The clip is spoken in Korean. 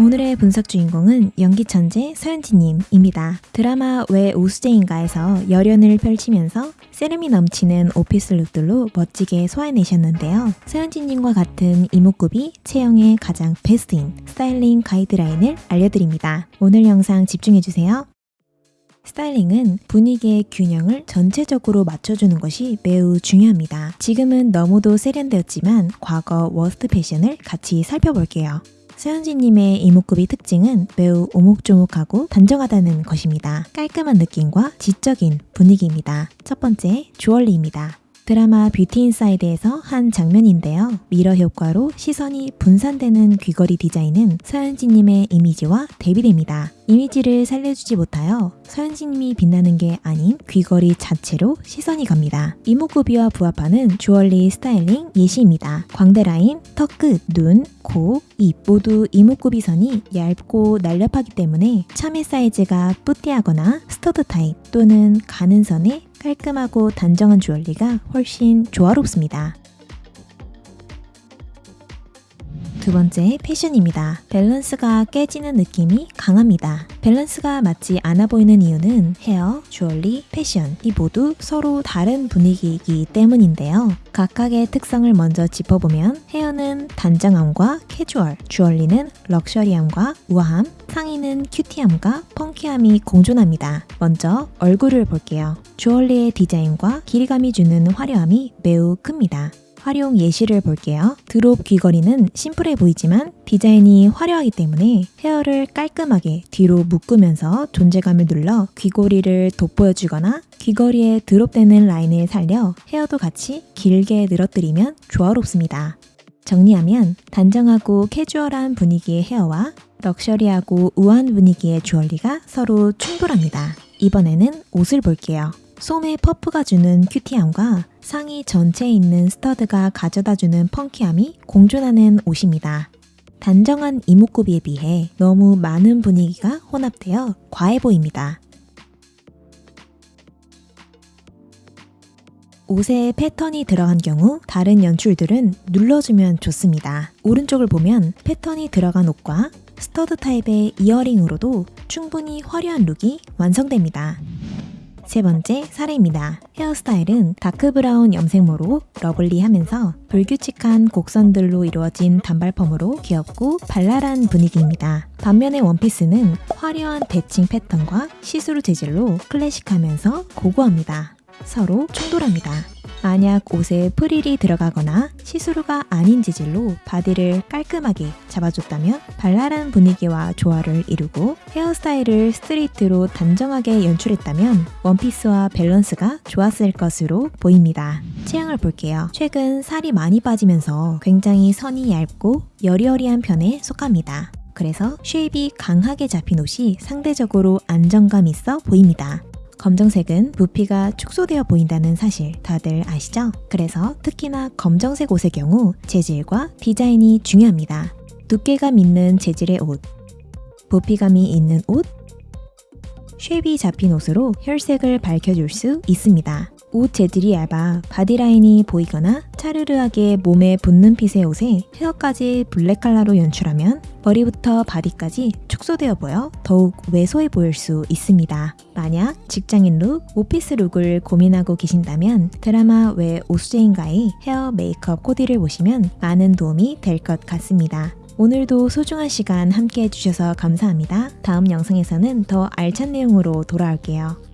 오늘의 분석 주인공은 연기 천재 서현진님입니다. 드라마 왜 오수재인가에서 열연을 펼치면서 세련미 넘치는 오피스 룩들로 멋지게 소화해내셨는데요. 서현진님과 같은 이목구비 체형의 가장 베스트인 스타일링 가이드라인을 알려드립니다. 오늘 영상 집중해주세요. 스타일링은 분위기의 균형을 전체적으로 맞춰주는 것이 매우 중요합니다. 지금은 너무도 세련되었지만 과거 worst 패션을 같이 살펴볼게요. 서현진님의 이목구비 특징은 매우 오목조목하고 단정하다는 것입니다. 깔끔한 느낌과 지적인 분위기입니다. 첫 번째, 주얼리입니다. 드라마 뷰티 인사이드에서 한 장면인데요. 미러 효과로 시선이 분산되는 귀걸이 디자인은 서현진님의 이미지와 대비됩니다. 이미지를 살려주지 못하여 서현진님이 빛나는 게 아닌 귀걸이 자체로 시선이 갑니다. 이목구비와 부합하는 주얼리 스타일링 예시입니다. 광대 라인, 턱 끝, 눈, 코, 입 모두 이목구비 선이 얇고 날렵하기 때문에 charm의 사이즈가 petit하거나 stud 타입 또는 가는 선에 깔끔하고 단정한 주얼리가 훨씬 조화롭습니다. 두 번째 패션입니다. 밸런스가 깨지는 느낌이 강합니다. 밸런스가 맞지 않아 보이는 이유는 헤어, 주얼리, 패션 이 모두 서로 다른 분위기이기 때문인데요. 각각의 특성을 먼저 짚어보면 헤어는 단정함과 캐주얼, 주얼리는 럭셔리함과 우아함, 상의는 큐티함과 펑키함이 공존합니다. 먼저 얼굴을 볼게요. 주얼리의 디자인과 길이감이 주는 화려함이 매우 큽니다. 활용 예시를 볼게요. 드롭 귀걸이는 심플해 보이지만 디자인이 화려하기 때문에 헤어를 깔끔하게 뒤로 묶으면서 존재감을 눌러 귀걸이를 돋보여주거나 귀걸이에 드롭되는 라인을 살려 헤어도 같이 길게 늘어뜨리면 조화롭습니다. 정리하면 단정하고 캐주얼한 분위기의 헤어와 럭셔리하고 우아한 분위기의 주얼리가 서로 충돌합니다. 이번에는 옷을 볼게요. 소매 퍼프가 주는 큐티함과 상의 전체에 있는 stud가 가져다주는 펑키함이 공존하는 옷입니다. 단정한 이목구비에 비해 너무 많은 분위기가 혼합되어 과해 보입니다. 옷에 패턴이 들어간 경우 다른 연출들은 눌러주면 좋습니다. 오른쪽을 보면 패턴이 들어간 옷과 stud 타입의 earring으로도 충분히 화려한 룩이 완성됩니다. 세 번째, 사례입니다. 헤어스타일은 dark brown 염색모로 lovely하면서 불규칙한 곡선들로 이루어진 단발펌으로 귀엽고 발랄한 분위기입니다. 반면에 원피스는 화려한 대칭 패턴과 시스루 재질로 클래식하면서 고고합니다. 서로 충돌합니다. 만약 옷에 프릴이 들어가거나 시스루가 아닌 재질로 body를 깔끔하게 잡아줬다면 발랄한 분위기와 조화를 이루고 헤어스타일을 스트레이트로 단정하게 연출했다면 원피스와 밸런스가 좋았을 것으로 보입니다. 체형을 볼게요. 최근 살이 많이 빠지면서 굉장히 선이 얇고 여리여리한 편에 속합니다. 그래서 shape이 강하게 잡힌 옷이 상대적으로 안정감 있어 보입니다. 검정색은 부피가 축소되어 보인다는 사실 다들 아시죠? 그래서 특히나 검정색 옷의 경우 재질과 디자인이 중요합니다. 두께감 있는 재질의 옷, 부피감이 있는 옷, shape이 잡힌 옷으로 혈색을 밝혀줄 수 있습니다. 옷 재질이 얇아 body line이 보이거나 차르르하게 몸에 붙는 핏의 옷에 hair까지 black color로 연출하면 머리부터 body까지 축소되어 보여 더욱 왜소해 보일 수 있습니다. 만약 직장인 look, office look을 고민하고 계신다면 드라마 왜 오수제인가의 헤어 메이크업 코디를 보시면 많은 도움이 될 것 같습니다. 오늘도 소중한 시간 함께 해주셔서 감사합니다. 다음 영상에서는 더 알찬 내용으로 돌아올게요.